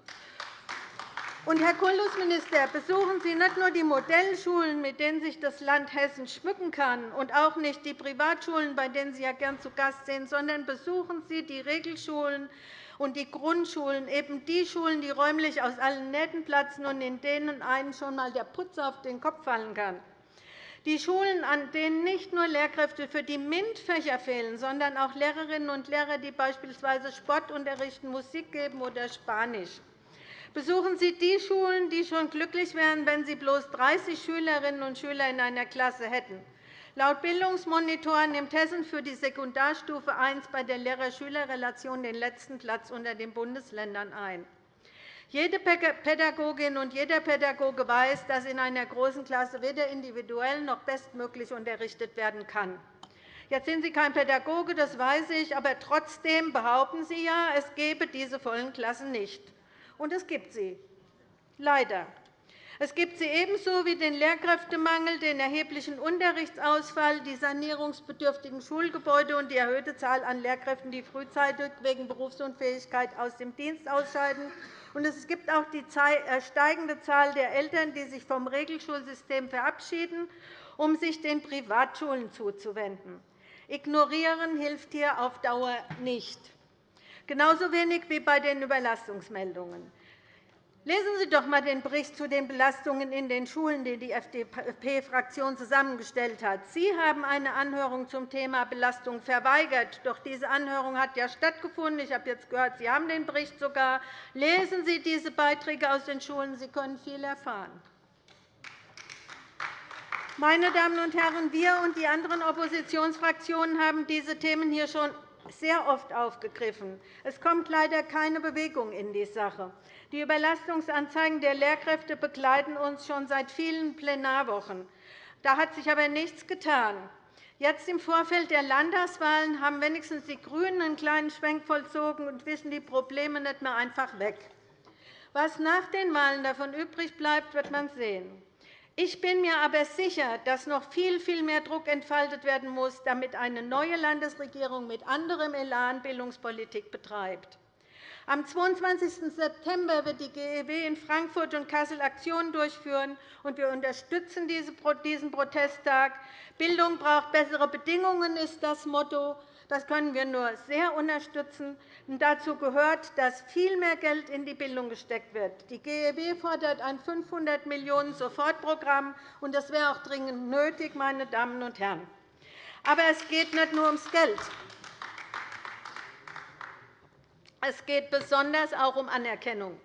Und, Herr Kultusminister, besuchen Sie nicht nur die Modellschulen, mit denen sich das Land Hessen schmücken kann, und auch nicht die Privatschulen, bei denen Sie ja gern zu Gast sind, sondern besuchen Sie die Regelschulen und die Grundschulen, eben die Schulen, die räumlich aus allen Nähten platzen und in denen einem schon einmal der Putz auf den Kopf fallen kann. Die Schulen, an denen nicht nur Lehrkräfte für die MINT-Fächer fehlen, sondern auch Lehrerinnen und Lehrer, die beispielsweise Sport unterrichten, Musik geben oder Spanisch. Besuchen Sie die Schulen, die schon glücklich wären, wenn sie bloß 30 Schülerinnen und Schüler in einer Klasse hätten. Laut Bildungsmonitor nimmt Hessen für die Sekundarstufe I bei der Lehrer-Schüler-Relation den letzten Platz unter den Bundesländern ein. Jede Pädagogin und jeder Pädagoge weiß, dass in einer großen Klasse weder individuell noch bestmöglich unterrichtet werden kann. Jetzt sind Sie kein Pädagoge, das weiß ich, aber trotzdem behaupten Sie ja, es gebe diese vollen Klassen nicht. Und es gibt sie, leider. Es gibt sie ebenso wie den Lehrkräftemangel, den erheblichen Unterrichtsausfall, die sanierungsbedürftigen Schulgebäude und die erhöhte Zahl an Lehrkräften, die frühzeitig wegen Berufsunfähigkeit aus dem Dienst ausscheiden. Es gibt auch die äh, steigende Zahl der Eltern, die sich vom Regelschulsystem verabschieden, um sich den Privatschulen zuzuwenden. Ignorieren hilft hier auf Dauer nicht, genauso wenig wie bei den Überlastungsmeldungen. Lesen Sie doch einmal den Bericht zu den Belastungen in den Schulen, den die FDP-Fraktion zusammengestellt hat. Sie haben eine Anhörung zum Thema Belastung verweigert. Doch diese Anhörung hat ja stattgefunden. Ich habe jetzt gehört, Sie haben den Bericht sogar. Lesen Sie diese Beiträge aus den Schulen. Sie können viel erfahren. Meine Damen und Herren, wir und die anderen Oppositionsfraktionen haben diese Themen hier schon sehr oft aufgegriffen. Es kommt leider keine Bewegung in die Sache. Die Überlastungsanzeigen der Lehrkräfte begleiten uns schon seit vielen Plenarwochen. Da hat sich aber nichts getan. Jetzt im Vorfeld der Landtagswahlen haben wenigstens die GRÜNEN einen kleinen Schwenk vollzogen und wischen die Probleme nicht mehr einfach weg. Was nach den Wahlen davon übrig bleibt, wird man sehen. Ich bin mir aber sicher, dass noch viel, viel mehr Druck entfaltet werden muss, damit eine neue Landesregierung mit anderem Elan Bildungspolitik betreibt. Am 22. September wird die GEW in Frankfurt und Kassel Aktionen durchführen, und wir unterstützen diesen Protesttag. Bildung braucht bessere Bedingungen, ist das Motto. Das können wir nur sehr unterstützen. dazu gehört, dass viel mehr Geld in die Bildung gesteckt wird. Die GEW fordert ein 500 Millionen Sofortprogramm, und das wäre auch dringend nötig, meine Damen und Herren. Aber es geht nicht nur ums Geld. Es geht besonders auch um Anerkennung.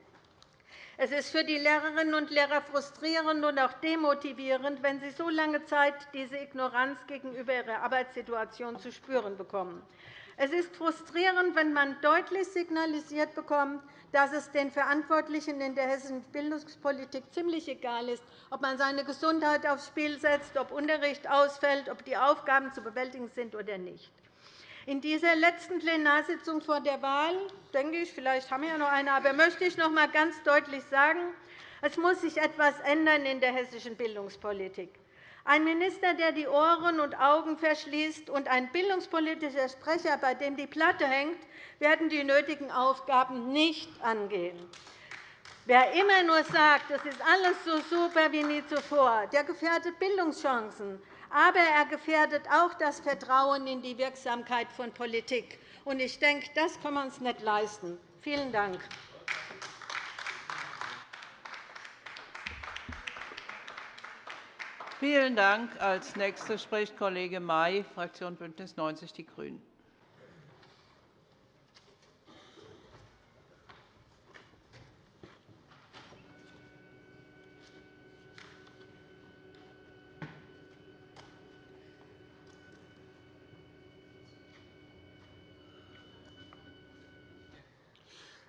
Es ist für die Lehrerinnen und Lehrer frustrierend und auch demotivierend, wenn sie so lange Zeit diese Ignoranz gegenüber ihrer Arbeitssituation zu spüren bekommen. Es ist frustrierend, wenn man deutlich signalisiert bekommt, dass es den Verantwortlichen in der hessischen Bildungspolitik ziemlich egal ist, ob man seine Gesundheit aufs Spiel setzt, ob Unterricht ausfällt, ob die Aufgaben zu bewältigen sind oder nicht. In dieser letzten Plenarsitzung vor der Wahl, denke ich, vielleicht haben wir ja noch eine, aber möchte ich noch einmal ganz deutlich sagen, es muss sich etwas ändern in der hessischen Bildungspolitik. Ein Minister, der die Ohren und Augen verschließt, und ein bildungspolitischer Sprecher, bei dem die Platte hängt, werden die nötigen Aufgaben nicht angehen. Wer immer nur sagt, es ist alles so super wie nie zuvor, der gefährdet Bildungschancen. Aber er gefährdet auch das Vertrauen in die Wirksamkeit von Politik. Ich denke, das können wir uns nicht leisten. Vielen Dank. Vielen Dank. Als Nächster spricht Kollege May, Fraktion BÜNDNIS 90 die GRÜNEN.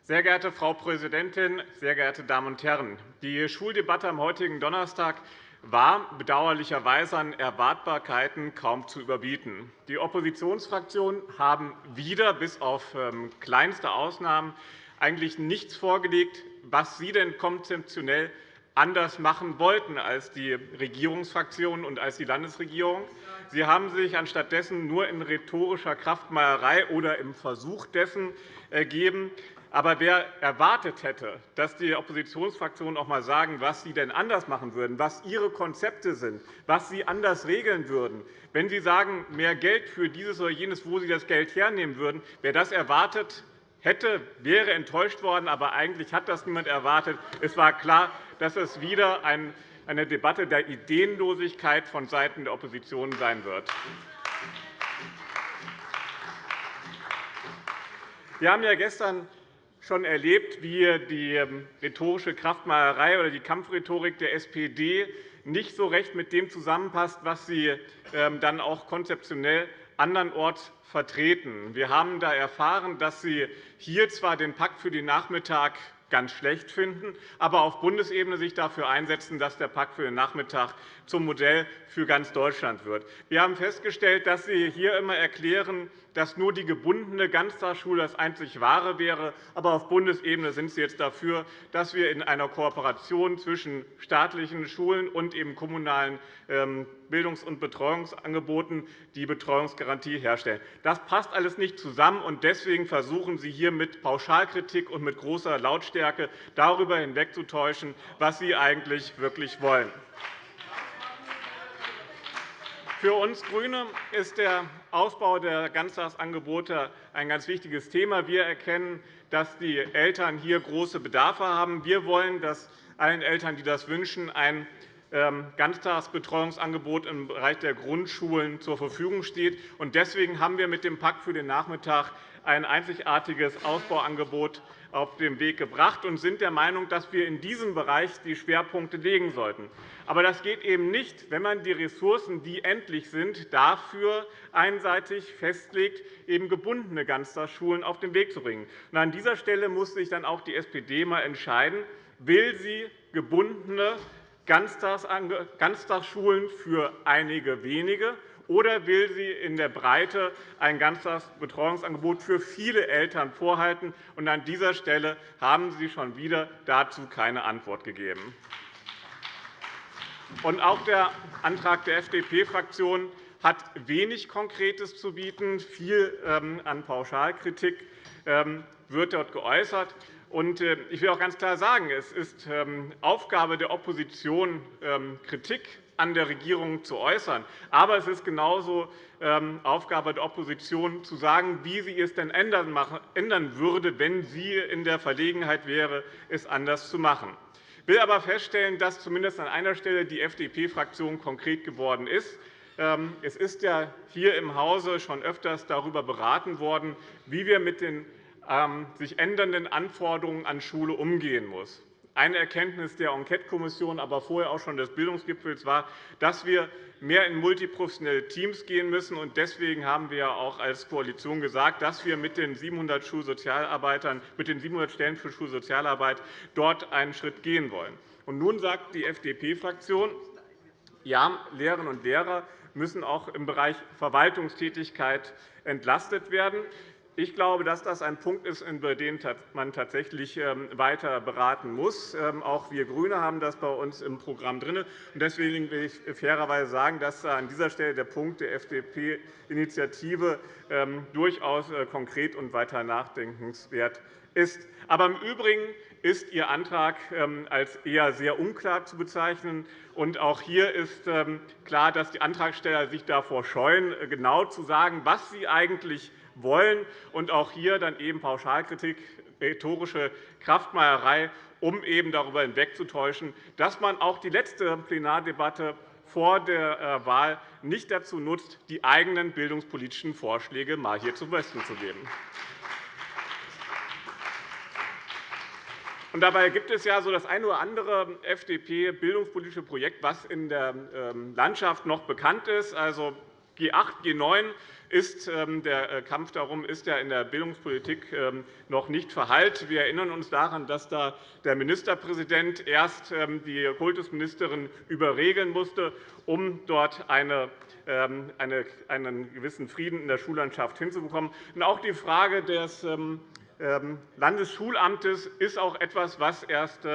Sehr geehrte Frau Präsidentin, sehr geehrte Damen und Herren! Die Schuldebatte am heutigen Donnerstag war bedauerlicherweise an Erwartbarkeiten kaum zu überbieten. Die Oppositionsfraktionen haben wieder, bis auf ähm, kleinste Ausnahmen, eigentlich nichts vorgelegt, was sie denn konzeptionell anders machen wollten als die Regierungsfraktionen und als die Landesregierung. Sie haben sich anstattdessen nur in rhetorischer Kraftmeierei oder im Versuch dessen ergeben, aber wer erwartet hätte, dass die Oppositionsfraktionen auch einmal sagen, was sie denn anders machen würden, was ihre Konzepte sind, was sie anders regeln würden, wenn sie sagen, mehr Geld für dieses oder jenes, wo sie das Geld hernehmen würden, wer das erwartet hätte, wäre enttäuscht worden. Aber eigentlich hat das niemand erwartet. Es war klar, dass es wieder eine Debatte der Ideenlosigkeit vonseiten der Opposition sein wird. Wir haben ja gestern schon erlebt, wie die ähm, rhetorische Kraftmeierei oder die Kampfrhetorik der SPD nicht so recht mit dem zusammenpasst, was sie ähm, dann auch konzeptionell andernorts vertreten. Wir haben da erfahren, dass Sie hier zwar den Pakt für den Nachmittag ganz schlecht finden, aber auf Bundesebene sich dafür einsetzen, dass der Pakt für den Nachmittag zum Modell für ganz Deutschland wird. Wir haben festgestellt, dass Sie hier immer erklären, dass nur die gebundene Ganztagsschule das einzig Wahre wäre. Aber auf Bundesebene sind Sie jetzt dafür, dass wir in einer Kooperation zwischen staatlichen Schulen und eben kommunalen ähm, Bildungs- und Betreuungsangeboten die Betreuungsgarantie herstellen. Das passt alles nicht zusammen, und deswegen versuchen Sie hier mit Pauschalkritik und mit großer Lautstärke darüber hinwegzutäuschen, was Sie eigentlich wirklich wollen. Für uns GRÜNE ist der Ausbau der Ganztagsangebote ein ganz wichtiges Thema. Wir erkennen, dass die Eltern hier große Bedarfe haben. Wir wollen, dass allen Eltern, die das wünschen, ein ähm, Ganztagsbetreuungsangebot im Bereich der Grundschulen zur Verfügung steht. Deswegen haben wir mit dem Pakt für den Nachmittag ein einzigartiges Ausbauangebot auf den Weg gebracht und sind der Meinung, dass wir in diesem Bereich die Schwerpunkte legen sollten. Aber das geht eben nicht, wenn man die Ressourcen, die endlich sind, dafür einseitig festlegt, eben gebundene Ganztagsschulen auf den Weg zu bringen. An dieser Stelle muss sich dann auch die SPD einmal entscheiden, will sie gebundene Ganztagsschulen für einige wenige oder will sie in der Breite ein Ganztagsbetreuungsangebot für viele Eltern vorhalten? An dieser Stelle haben Sie schon wieder dazu keine Antwort gegeben. auch der Antrag der FDP-Fraktion hat wenig Konkretes zu bieten. Viel ähm, an Pauschalkritik ähm, wird dort geäußert. Äh, ich will auch ganz klar sagen, es ist ähm, Aufgabe der Opposition, Kritik an der Regierung zu äußern. Aber es ist genauso ähm, Aufgabe der Opposition, zu sagen, wie sie es denn ändern würde, wenn sie in der Verlegenheit wäre, es anders zu machen. Ich will aber feststellen, dass zumindest an einer Stelle die FDP-Fraktion konkret geworden ist. Ähm, es ist ja hier im Hause schon öfters darüber beraten worden, wie wir mit den ähm, sich ändernden Anforderungen an Schule umgehen müssen. Eine Erkenntnis der Enquetekommission, aber vorher auch schon des Bildungsgipfels war, dass wir mehr in multiprofessionelle Teams gehen müssen. Deswegen haben wir auch als Koalition gesagt, dass wir mit den 700 Schulsozialarbeitern, mit den 700 Stellen für Schulsozialarbeit dort einen Schritt gehen wollen. nun sagt die FDP-Fraktion, ja, Lehrerinnen und Lehrer müssen auch im Bereich Verwaltungstätigkeit entlastet werden. Ich glaube, dass das ein Punkt ist, über den man tatsächlich ähm, weiter beraten muss. Ähm, auch wir GRÜNE haben das bei uns im Programm drin. Deswegen will ich fairerweise sagen, dass an dieser Stelle der Punkt der FDP-Initiative ähm, durchaus äh, konkret und weiter nachdenkenswert ist. Aber im Übrigen ist Ihr Antrag als eher sehr unklar zu bezeichnen. auch hier ist klar, dass die Antragsteller sich davor scheuen, äh, genau zu sagen, was sie eigentlich wollen. Und auch hier dann eben Pauschalkritik, rhetorische Kraftmeierei, um eben darüber hinwegzutäuschen, dass man auch die letzte Plenardebatte vor der äh, Wahl nicht dazu nutzt, die eigenen bildungspolitischen Vorschläge mal hier zum Besten zu geben. Und dabei gibt es ja so das eine oder andere FDP-bildungspolitische Projekt, was in der ähm, Landschaft noch bekannt ist. Also G8, G9 ist ähm, der äh, Kampf darum ist ja in der Bildungspolitik ähm, noch nicht verhallt. Wir erinnern uns daran, dass da der Ministerpräsident erst ähm, die Kultusministerin überregeln musste, um dort eine einen gewissen Frieden in der Schullandschaft hinzubekommen. auch die Frage des Landesschulamtes ist auch etwas, was erst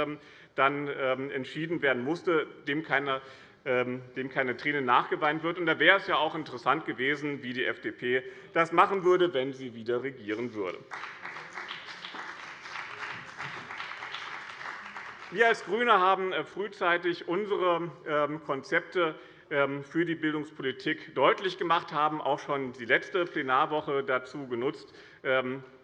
dann entschieden werden musste, dem keine dem keine Tränen nachgeweint wird. da wäre es ja auch interessant gewesen, wie die FDP das machen würde, wenn sie wieder regieren würde. Wir als GRÜNE haben äh, frühzeitig unsere ähm, Konzepte ähm, für die Bildungspolitik deutlich gemacht, haben auch schon die letzte Plenarwoche dazu genutzt,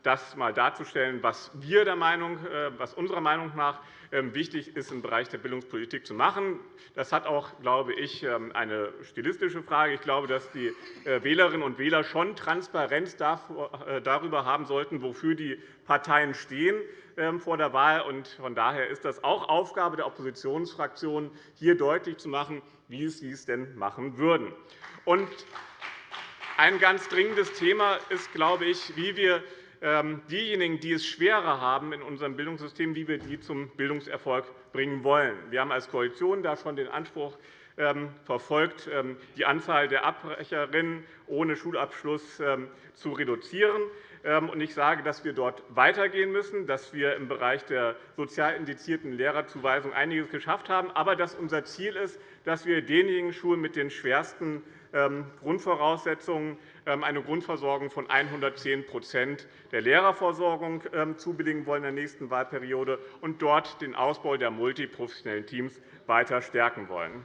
das einmal darzustellen, was, wir der Meinung, äh, was unserer Meinung nach ähm, wichtig ist, im Bereich der Bildungspolitik zu machen. Das hat auch, glaube ich, ähm, eine stilistische Frage. Ich glaube, dass die äh, Wählerinnen und Wähler schon Transparenz äh, darüber haben sollten, wofür die Parteien stehen ähm, vor der Wahl. Von daher ist das auch Aufgabe der Oppositionsfraktionen, hier deutlich zu machen, wie sie es denn machen würden. ein ganz dringendes Thema ist, glaube ich, wie wir diejenigen, die es schwerer haben in unserem Bildungssystem, wie wir die zum Bildungserfolg bringen wollen. Wir haben als Koalition da schon den Anspruch ähm, verfolgt, ähm, die Anzahl der Abbrecherinnen ohne Schulabschluss zu reduzieren. Ich sage, dass wir dort weitergehen müssen, dass wir im Bereich der sozial indizierten Lehrerzuweisung einiges geschafft haben, aber dass unser Ziel ist, dass wir denjenigen Schulen mit den schwersten Grundvoraussetzungen ähm, eine Grundversorgung von 110% der Lehrerversorgung ähm, zubilligen wollen in der nächsten Wahlperiode und dort den Ausbau der multiprofessionellen Teams weiter stärken wollen.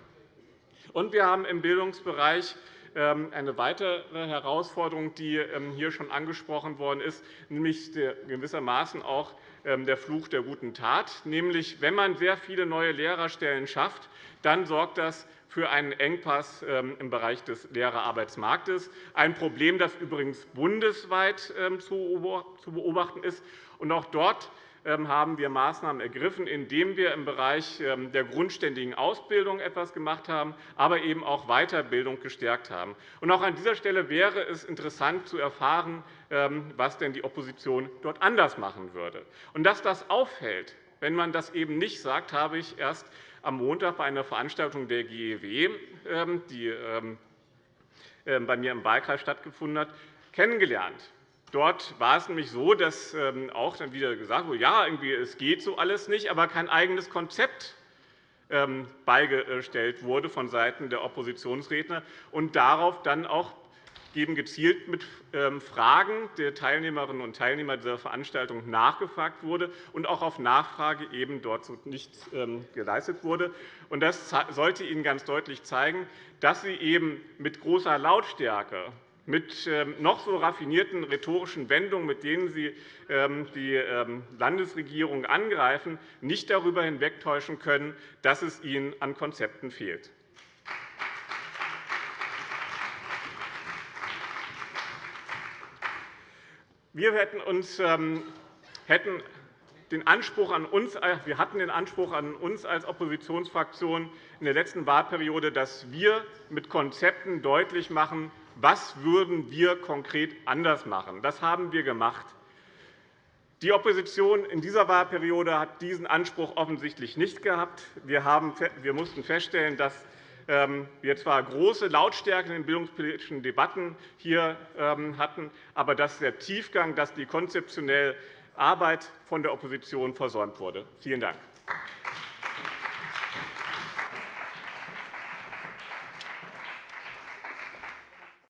wir haben im Bildungsbereich ähm, eine weitere Herausforderung, die hier schon angesprochen worden ist, nämlich gewissermaßen auch der Fluch der guten Tat. Nämlich, wenn man sehr viele neue Lehrerstellen schafft, dann sorgt das für einen Engpass ähm, im Bereich des Lehrerarbeitsmarktes, ein Problem, das übrigens bundesweit ähm, zu beobachten ist. Auch dort ähm, haben wir Maßnahmen ergriffen, indem wir im Bereich der grundständigen Ausbildung etwas gemacht haben, aber eben auch Weiterbildung gestärkt haben. Auch an dieser Stelle wäre es interessant zu erfahren, was denn die Opposition dort anders machen würde. Und dass das auffällt, wenn man das eben nicht sagt, habe ich erst am Montag bei einer Veranstaltung der GEW, ähm, die ähm, ähm, bei mir im Wahlkreis stattgefunden hat, kennengelernt. Dort war es nämlich so, dass auch dann wieder gesagt wurde, ja, irgendwie, es geht so alles nicht, aber kein eigenes Konzept beigestellt wurde vonseiten der Oppositionsredner und darauf dann auch eben gezielt mit ähm, Fragen der Teilnehmerinnen und Teilnehmer dieser Veranstaltung nachgefragt wurde und auch auf Nachfrage eben dort nichts ähm, geleistet wurde. Das sollte Ihnen ganz deutlich zeigen, dass Sie eben mit großer Lautstärke mit ähm, noch so raffinierten rhetorischen Wendungen, mit denen Sie die Landesregierung angreifen, nicht darüber hinwegtäuschen können, dass es Ihnen an Konzepten fehlt. Wir hätten uns, ähm, hätten den Anspruch an uns, äh, wir hatten den Anspruch an uns als Oppositionsfraktion in der letzten Wahlperiode, dass wir mit Konzepten deutlich machen, was würden wir konkret anders machen. Das haben wir gemacht. Die Opposition in dieser Wahlperiode hat diesen Anspruch offensichtlich nicht gehabt. Wir, mussten feststellen, dass wir zwar große Lautstärke in den bildungspolitischen Debatten hier ähm, hatten, aber dass der Tiefgang, dass die konzeptionelle Arbeit von der Opposition versäumt wurde. Vielen Dank.